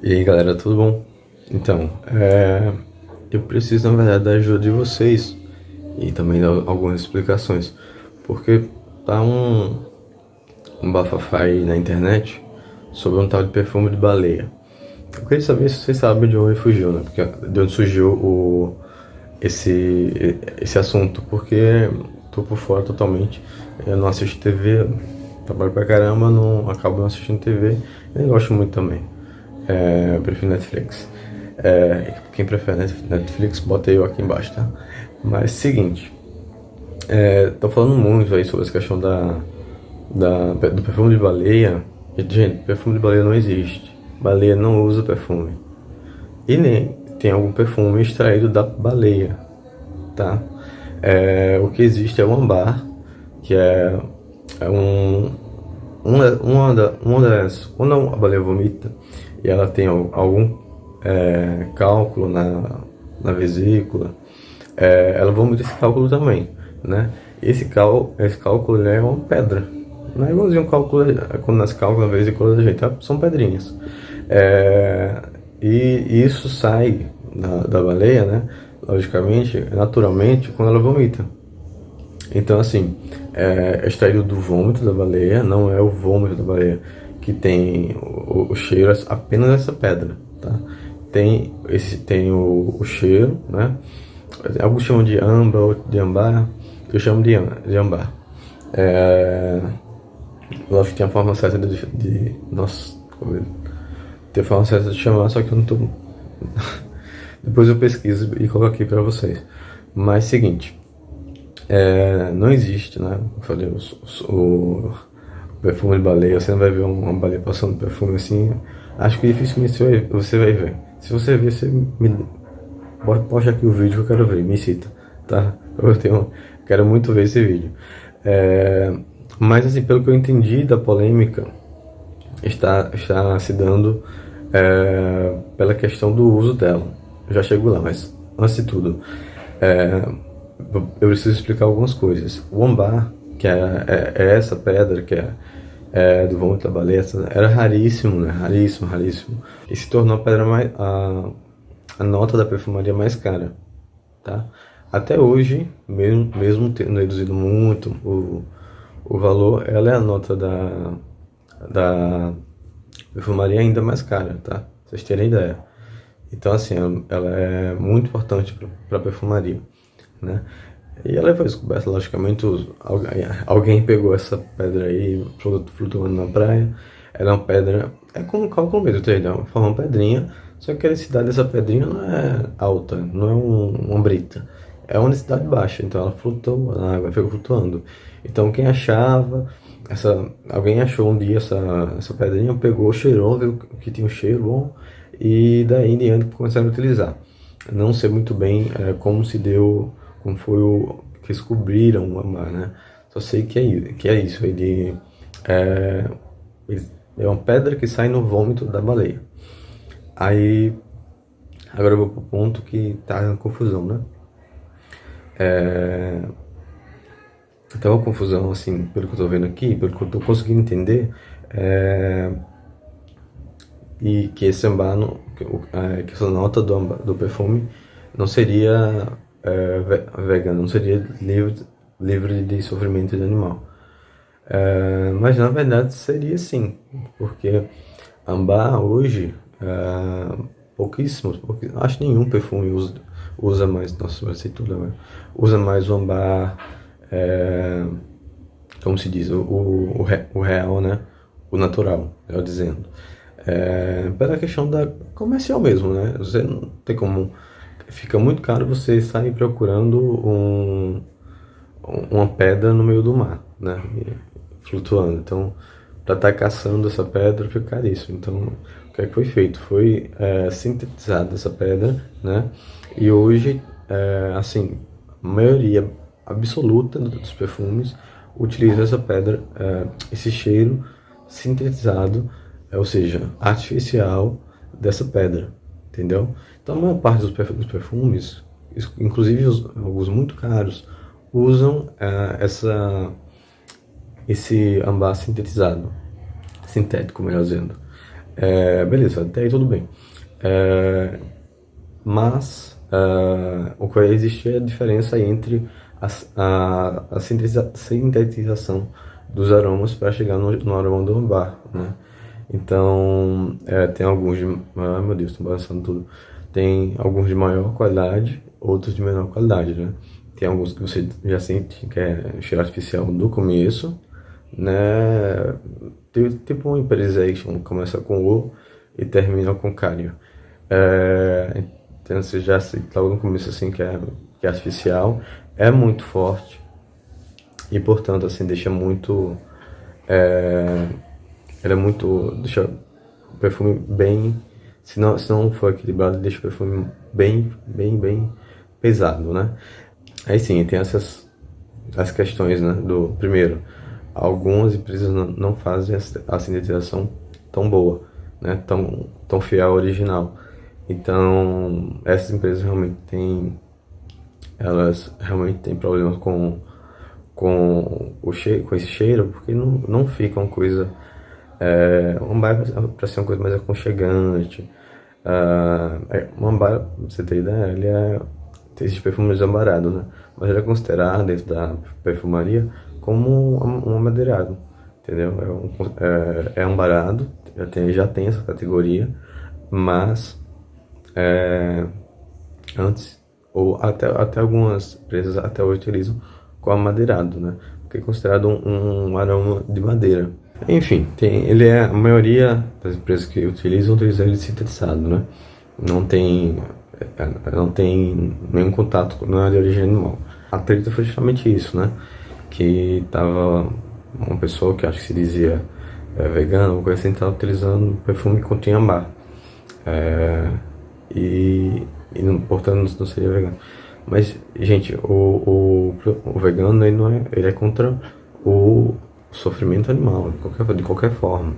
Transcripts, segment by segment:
E aí galera, tudo bom? Então, é, eu preciso na verdade da ajuda de vocês e também dar algumas explicações, porque tá um, um bafafá aí na internet sobre um tal de perfume de baleia. Eu queria saber se vocês sabem de onde fugiu, né? Porque, de onde surgiu o, esse, esse assunto, porque tô por fora totalmente, eu não assisto TV, trabalho pra caramba, não acabo não assistindo TV, e nem gosto muito também é, eu prefiro Netflix. É, quem prefere Netflix, bota eu aqui embaixo, tá? Mas seguinte, é, tô falando muito aí sobre essa questão da, da, do perfume de baleia. Gente, perfume de baleia não existe. Baleia não usa perfume. E nem tem algum perfume extraído da baleia, tá? É, o que existe é o ambar, que é, é um, uma, uma, uma das... Quando a baleia vomita, e ela tem algum é, cálculo na, na vesícula, é, ela vomita esse cálculo também, né? Esse, cal, esse cálculo é uma pedra, não é igualzinho um cálculo, quando nas cálculos na vesícula da gente, são pedrinhas. É, e isso sai da, da baleia, né? Logicamente, naturalmente, quando ela vomita. Então, assim, é extraído do vômito da baleia, não é o vômito da baleia que tem o, o cheiro apenas dessa pedra, tá? Tem, esse, tem o, o cheiro, né? Alguns chamam de âmbar ou de ambar, eu chamo de, de ambar. É, lógico que tem a forma certa de, de nossa, tem a forma certa de chamar, só que eu não tô... Depois eu pesquiso e coloco aqui para vocês. Mas seguinte, é, não existe, né? Eu falei, o, o perfume de baleia, você não vai ver uma baleia passando perfume assim. Acho que dificilmente você vai, você vai ver. Se você ver, você me posta aqui o vídeo que eu quero ver, me cita, tá? Eu tenho, quero muito ver esse vídeo. É, mas assim, pelo que eu entendi da polêmica, está, está se dando é, pela questão do uso dela. Eu já chego lá, mas antes de tudo, é, eu preciso explicar algumas coisas. O ambar que é, é, é essa pedra que é, é do vômito da baleia, era raríssimo, né? Raríssimo, raríssimo. E se tornou a pedra mais a, a nota da perfumaria mais cara, tá? Até hoje, mesmo, mesmo tendo reduzido muito o, o valor, ela é a nota da, da perfumaria ainda mais cara, tá? Pra vocês terem ideia. Então, assim, ela é muito importante para a perfumaria, né? E ela foi descoberta, logicamente, alguém, pegou essa pedra aí, flutuando na praia. Ela é uma pedra, é como um cálculo mesmo, entendeu? Uma pedrinha, só que a densidade dessa pedrinha não é alta, não é um, uma brita. É uma densidade baixa, então ela flutuou na água, ficou flutuando. Então quem achava, essa, alguém achou um dia essa, essa pedrinha, pegou, cheirou, viu que tinha um cheiro bom, e daí em diante começaram a utilizar. Não sei muito bem é, como se deu como foi o que descobriram o amar, né? Só sei que é, que é isso, ele é, é uma pedra que sai no vômito da baleia. Aí, agora eu vou pro ponto que tá na confusão, né? É, então a confusão, assim, pelo que eu tô vendo aqui, pelo que eu tô conseguindo entender, é, e que esse ambar, que, é, que essa nota do, do perfume não seria uh, vegano, não seria livre, livre de sofrimento de animal. Uh, mas na verdade seria sim, porque ambar hoje, uh, pouquíssimos, porque acho nenhum perfume usa, usa mais, nossa, vai ser tudo agora, usa mais o ambar, como se diz, o, o, o, real, né? O natural, eu dizendo. É, pela questão da comercial mesmo, né? Você não tem como fica muito caro você sair procurando um, uma pedra no meio do mar, né? Flutuando. Então, para estar tá caçando essa pedra fica caríssimo. Então, o que é que foi feito? Foi é, sintetizada essa pedra, né? E hoje, é, assim, a maioria absoluta dos perfumes utiliza essa pedra, é, esse cheiro sintetizado, é, ou seja, artificial dessa pedra, entendeu? Então a maior parte dos perfumes, inclusive os, alguns muito caros, usam uh, essa, esse ambar sintetizado, sintético, melhor dizendo. É, beleza, até aí tudo bem. É, mas uh, o que existe é a diferença entre a, a, a sintetização dos aromas para chegar no, no aroma do ambar, né? Então, é, tem alguns de... Ah, meu Deus, estou balançando tudo. Tem alguns de maior qualidade, outros de menor qualidade, né? Tem alguns que você já sente que é cheiro artificial do começo, né? Tipo um Imperization, começa com O e termina com Cário. É, então você já sente logo no começo assim que é, que é artificial, é muito forte e portanto assim deixa muito... É, é muito... deixa o perfume bem... Se não, se não for equilibrado, deixa o perfume bem, bem, bem pesado, né? Aí sim, tem essas as questões, né? Do primeiro, algumas empresas não, não fazem a sintetização tão boa, né? Tão, tão fiel ao original. Então, essas empresas realmente têm elas realmente têm problemas com com o cheiro, com esse cheiro, porque não, não fica uma coisa é, um bar para ser uma coisa mais aconchegante. Uh, é, um bar, pra você ter ideia, ele é tem esses perfumes ambarados, né? Mas ele é considerado dentro da perfumaria como um, um amadeirado, entendeu? É, um, é, é ambarado, já tem, já tem essa categoria, mas é, antes, ou até, até algumas empresas até hoje utilizam com amadeirado, né? Porque é considerado um, um aroma de madeira. Enfim, tem, ele é a maioria das empresas que utilizam utilizam ele sintetizado, né? Não tem é, não tem nenhum contato com nada de origem animal. A treta foi justamente isso, né? Que tava uma pessoa que acho que se dizia é, vegana, uma coisa assim, tava utilizando perfume que continha ambar. É, e, e portanto não seria vegano. Mas, gente, o, o, o vegano ele não é, ele é contra o sofrimento animal, de qualquer, de qualquer forma.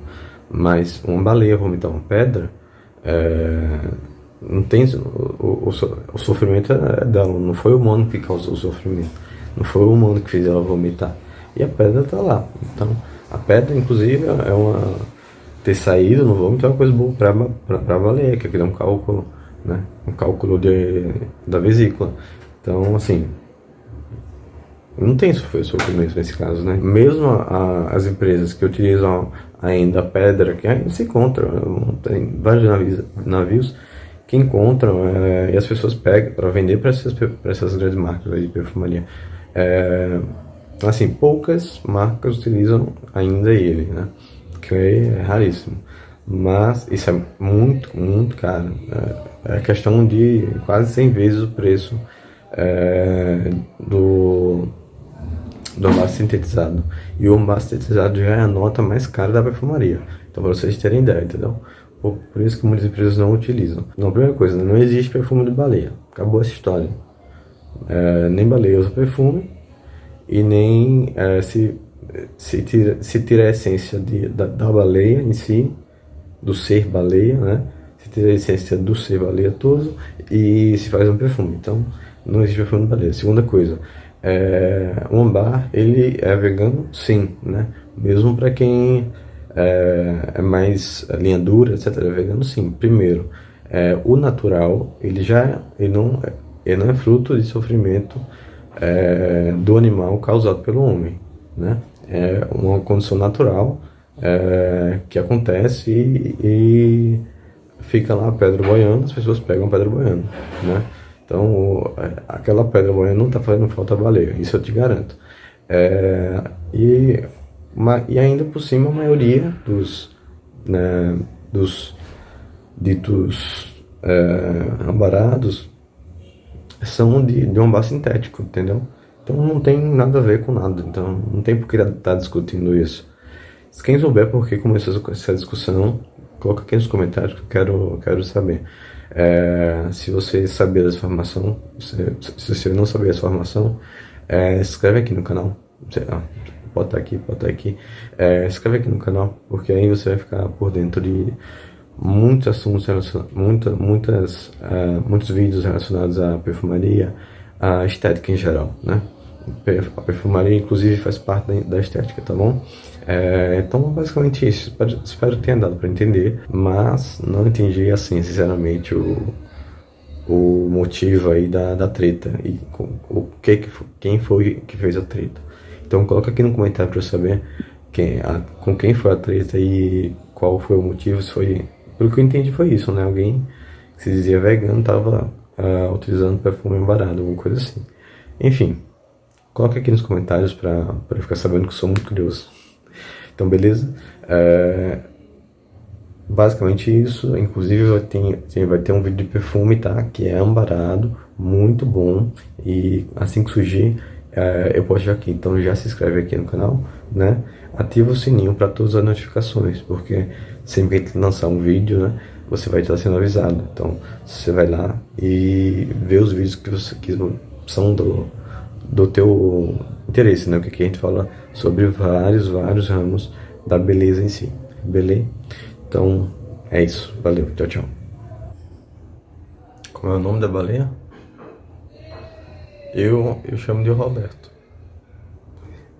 Mas uma baleia vomitar uma pedra, é, não tem o, o, o, sofrimento é dela, não foi o humano que causou o sofrimento, não foi o humano que fez ela vomitar. E a pedra tá lá. Então, a pedra, inclusive, é uma ter saído no vômito é uma coisa boa para a baleia, que é um cálculo, né? Um cálculo de, da vesícula. Então, assim, não tem sofrimento nesse caso, né? Mesmo a, as empresas que utilizam ainda a pedra, que ainda se encontram, tem vários navios, navios que encontram é, e as pessoas pegam para vender para essas, essas grandes marcas de perfumaria. É, assim, poucas marcas utilizam ainda ele, né? Que é raríssimo. Mas isso é muito, muito caro. É, é questão de quase 100 vezes o preço é, do, do ambar sintetizado. E o ambar sintetizado já é a nota mais cara da perfumaria. Então, para vocês terem ideia, entendeu? Por, por isso que muitas empresas não utilizam. Então, primeira coisa, não existe perfume de baleia. Acabou essa história. É, nem baleia usa perfume e nem é, se, se, tira, se tira a essência de, da, da baleia em si, do ser baleia, né? Se tira a essência do ser baleia todo e se faz um perfume. Então, não existe perfume de baleia. Segunda coisa, é, o ambar, ele é vegano? Sim, né? Mesmo para quem é, é mais linha dura, etc. É vegano sim. Primeiro, é, o natural, ele já ele não, ele não é fruto de sofrimento é, do animal causado pelo homem, né? É uma condição natural é, que acontece e, e, fica lá a pedra boiando, as pessoas pegam a pedra boiando, né? Então, aquela pedra boiando não está fazendo falta a baleia, isso eu te garanto. É, e e ainda por cima a maioria dos, né, dos ditos é, ambarados são de, de um bar sintético, entendeu? Então não tem nada a ver com nada, então não tem por que estar tá discutindo isso. Se quem souber por que começou essa discussão, coloca aqui nos comentários que eu quero, quero saber. É, se você sabia dessa informação, se, se você não sabia dessa informação, é, se inscreve aqui no canal. Sei lá, pode estar aqui, pode estar aqui. É, se inscreve aqui no canal, porque aí você vai ficar por dentro de muitos assuntos, muita, muitas, uh, muitos vídeos relacionados à perfumaria, à estética em geral, né? a perfumaria, inclusive, faz parte da estética, tá bom? É, então, basicamente isso. Espero, espero que tenha dado para entender, mas não entendi, assim, sinceramente, o, o motivo aí da, da treta e o que, que quem foi que fez a treta. Então, coloca aqui no comentário para eu saber quem, a, com quem foi a treta e qual foi o motivo. Se foi, pelo que eu entendi, foi isso, né? Alguém que se dizia vegano tava uh, utilizando perfume barato, alguma coisa assim. Enfim, coloca aqui nos comentários para eu ficar sabendo que eu sou muito curioso. Então, beleza? É, basicamente isso. Inclusive, ter, vai ter um vídeo de perfume, tá? Que é ambarado, muito bom. E assim que surgir, é, eu posto aqui. Então, já se inscreve aqui no canal, né? Ativa o sininho para todas as notificações, porque sempre que lançar um vídeo, né? Você vai estar sendo avisado. Então, você vai lá e vê os vídeos que você que são do do teu interesse, né? O que a gente fala sobre vários, vários ramos da beleza em si, beleza? Então, é isso. Valeu, tchau, tchau. Como é o nome da baleia? Eu, eu chamo de Roberto.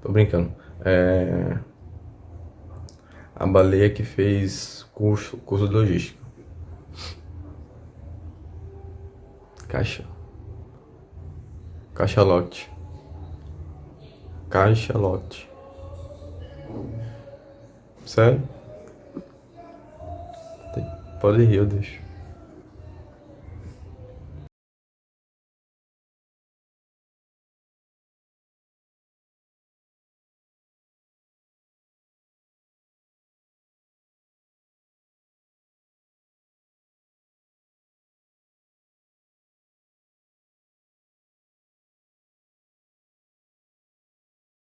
Tô brincando. É... A baleia que fez curso, curso de logística. Caixa. Cachalote. Cachalote. Sério? Pode rir, eu deixo.